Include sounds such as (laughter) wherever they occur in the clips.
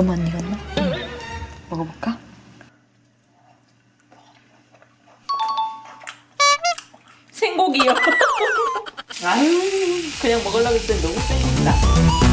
너무 안 익었나? 먹어볼까? 생고기요. (laughs) 아유, 그냥 먹으려고 했더니 너무 생긴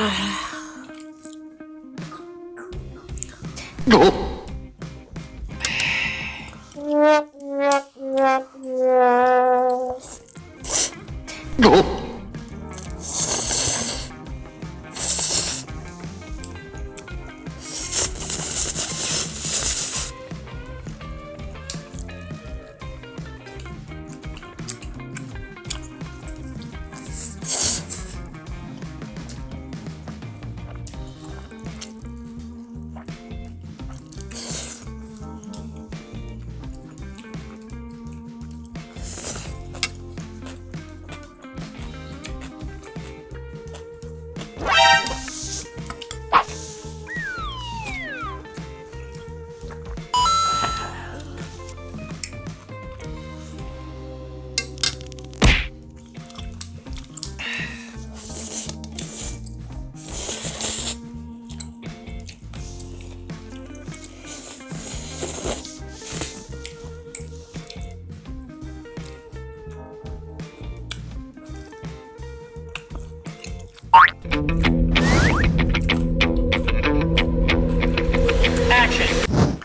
다. 어? Action!